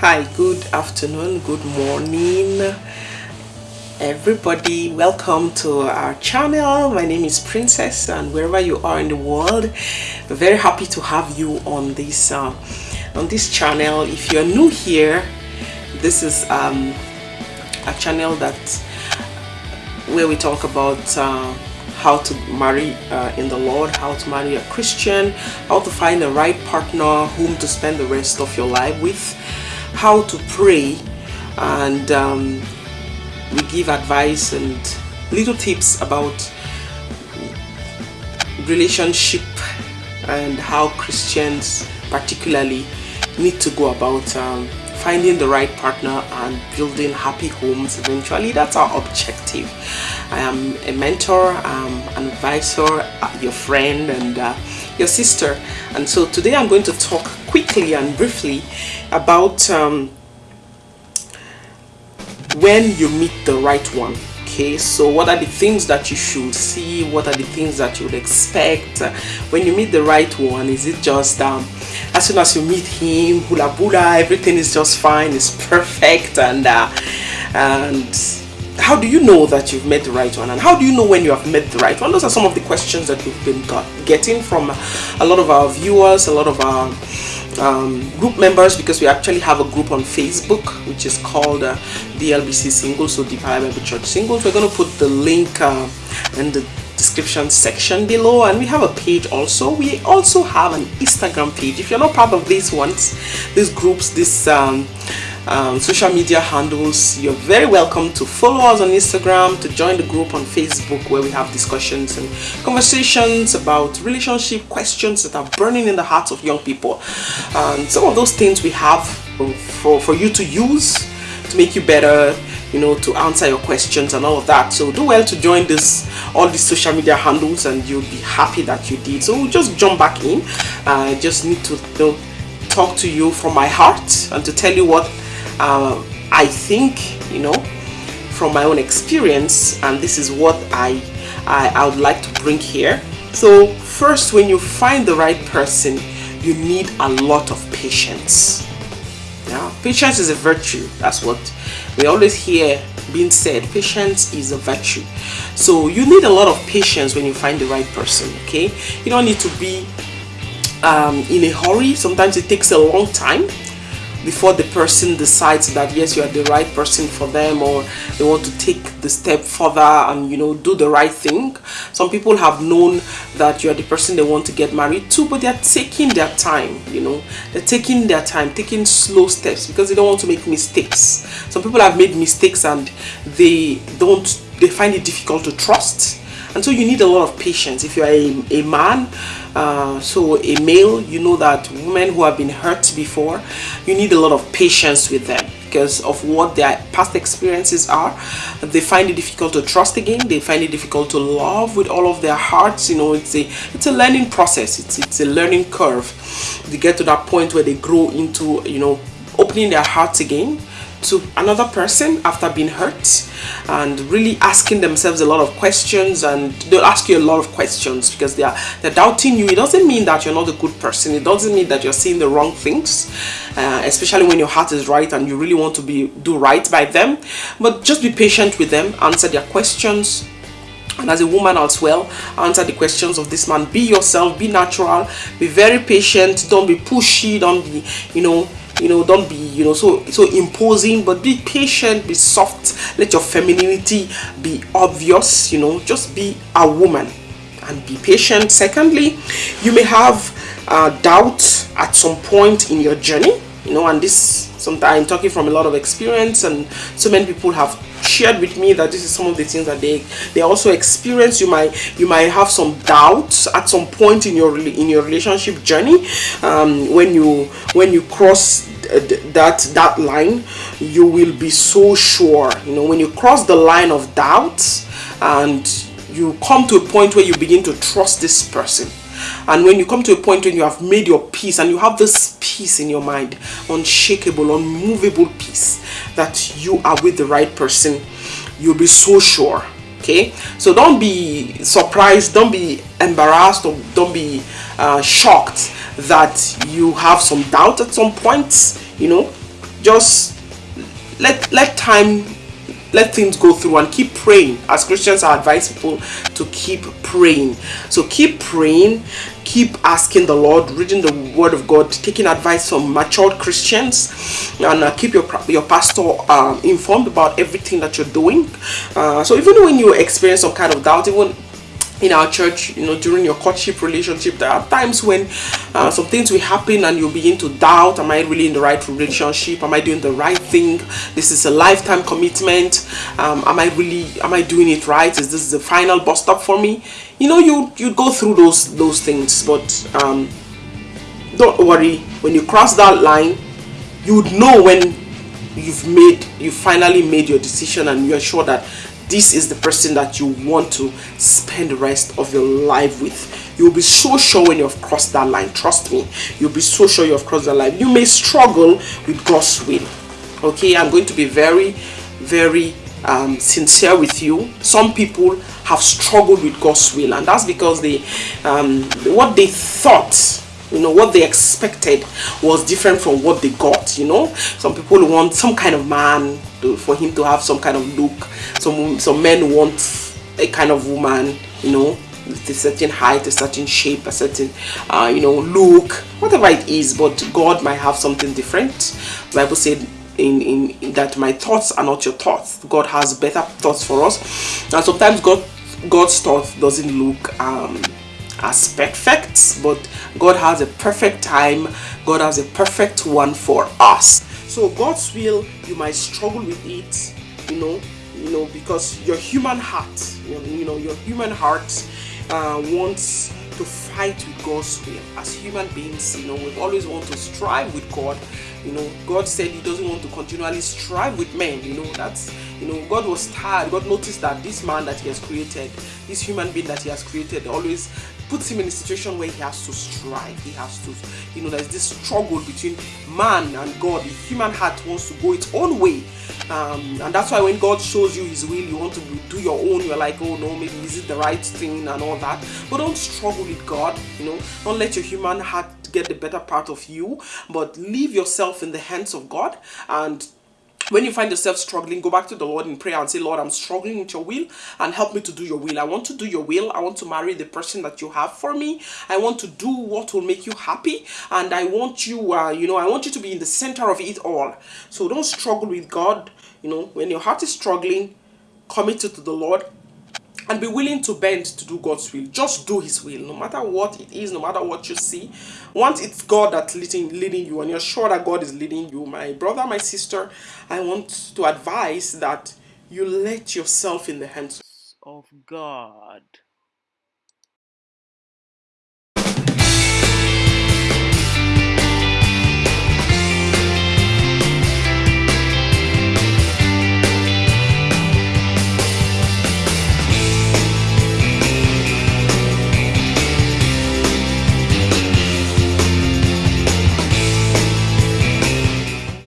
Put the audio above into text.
Hi, good afternoon, good morning, everybody. Welcome to our channel. My name is Princess, and wherever you are in the world, very happy to have you on this uh, on this channel. If you're new here, this is um, a channel that where we talk about. Uh, how to marry uh, in the Lord, how to marry a Christian, how to find the right partner whom to spend the rest of your life with, how to pray, and um, we give advice and little tips about relationship and how Christians particularly need to go about um, finding the right partner and building happy homes eventually. That's our objective. I am a mentor um, an advisor uh, your friend and uh, your sister. And so today i'm going to talk quickly and briefly about um, when you meet the right one okay? So what are the things that you should see? What are the things that you would expect when you meet the right one? Is it just um, as soon as you meet him hula hula everything is just fine it's perfect and uh, and how do you know that you've met the right one? And how do you know when you have met the right one? Those are some of the questions that we've been got, getting from a lot of our viewers a lot of our um, group members because we actually have a group on Facebook which is called uh, the LBC Singles, so the Bible Church Singles. We're going to put the link uh, in the description section below. And we have a page also. We also have an instagram page. If you're not part of these ones these groups these um, um, social media handles you're very welcome to follow us on instagram to join the group on facebook where we have discussions and conversations about relationship questions that are burning in the hearts of young people. And some of those things we have for, for you to use to make you better you know to answer your questions and all of that. So do well to join this all these social media handles and you'll be happy that you did. So just jump back in. I uh, just need to you know, talk to you from my heart and to tell you what uh, i think you know from my own experience and this is what i i, I would like to bring here. So first when you find the right person you need a lot of patience. Now, patience is a virtue that's what we always hear being said patience is a virtue. So you need a lot of patience when you find the right person okay? You don't need to be um, in a hurry. Sometimes it takes a long time before the person decides that yes you are the right person for them or they want to take the step further and you know do the right thing. Some people have known that you are the person they want to get married to but they're taking their time you know. They're taking their time taking slow steps because they don't want to make mistakes. Some people have made mistakes and they don't they find it difficult to trust and so you need a lot of patience. If you're a, a man uh, so a male you know that women who have been hurt before you need a lot of patience with them because of what their past experiences are. They find it difficult to trust again. They find it difficult to love with all of their hearts. You know it's a it's a learning process. It's it's a learning curve. They get to that point where they grow into you know opening their hearts again to another person after being hurt and really asking themselves a lot of questions and they'll ask you a lot of questions because they are they're doubting you. It doesn't mean that you're not a good person. It doesn't mean that you're seeing the wrong things uh, especially when your heart is right and you really want to be do right by them. But just be patient with them. Answer their questions. And as a woman as well answer the questions of this man. Be yourself. Be natural. Be very patient. Don't be pushy. Don't be you know you know don't be you know so so imposing but be patient be soft. Let your femininity be obvious you know. Just be a woman and be patient. Secondly you may have uh, doubt at some point in your journey you know and this sometimes I'm talking from a lot of experience and so many people have shared with me that this is some of the things that they they also experience. You might you might have some doubts at some point in your in your relationship journey um, when you when you cross that that line you will be so sure. You know when you cross the line of doubt and you come to a point where you begin to trust this person and when you come to a point when you have made your peace and you have this peace in your mind unshakable unmovable peace that you are with the right person you'll be so sure okay? So don't be surprised don't be embarrassed or don't be uh, shocked that you have some doubt at some points you know? Just let let time let things go through and keep praying. As christians i advise people to keep praying. So keep praying keep asking the lord reading the word of god taking advice from matured christians and uh, keep your your pastor um, informed about everything that you're doing. Uh, so even when you experience some kind of doubt even in our church, you know, during your courtship relationship, there are times when uh, some things will happen and you begin to doubt, am I really in the right relationship? Am I doing the right thing? This is a lifetime commitment. Um, am I really, am I doing it right? Is this the final bus stop for me? You know, you, you go through those, those things, but um, don't worry. When you cross that line, you would know when you've made, you finally made your decision and you're sure that this is the person that you want to spend the rest of your life with. You'll be so sure when you've crossed that line. Trust me you'll be so sure you've crossed that line. You may struggle with god's will okay? I'm going to be very very um, sincere with you. Some people have struggled with god's will and that's because they um, what they thought you know what they expected was different from what they got you know? Some people want some kind of man to, for him to have some kind of look. Some some men want a kind of woman you know with a certain height a certain shape a certain uh, you know look whatever it is. But god might have something different. Bible said in, in, in that my thoughts are not your thoughts. God has better thoughts for us. And sometimes god god's thoughts doesn't look um as perfect but god has a perfect time god has a perfect one for us so god's will you might struggle with it you know you know because your human heart you know, your human heart uh, wants to fight with God's will. As human beings, you know, we always want to strive with God. You know, God said He doesn't want to continually strive with men. You know, that's you know, God was tired. God noticed that this man that He has created, this human being that He has created, always puts him in a situation where he has to strive. He has to, you know, there's this struggle between man and God. The human heart wants to go its own way. Um, and that's why when God shows you His will, you want to do your own. You're like, oh no, maybe is it the right thing and all that. But don't struggle with God. You know, don't let your human heart get the better part of you. But leave yourself in the hands of God and when you find yourself struggling, go back to the Lord in prayer and say, Lord, I'm struggling with your will and help me to do your will. I want to do your will. I want to marry the person that you have for me. I want to do what will make you happy. And I want you, uh, you know, I want you to be in the center of it all. So don't struggle with God. You know, when your heart is struggling, commit it to the Lord and be willing to bend to do God's will. Just do His will, no matter what it is, no matter what you see. Once it's God that's leading, leading you, and you're sure that God is leading you, my brother, my sister, I want to advise that you let yourself in the hands of God.